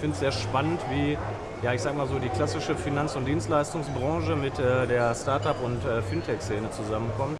finde es sehr spannend, wie, ja, ich sag mal so, die klassische Finanz- und Dienstleistungsbranche mit äh, der Startup- und äh, Fintech-Szene zusammenkommt.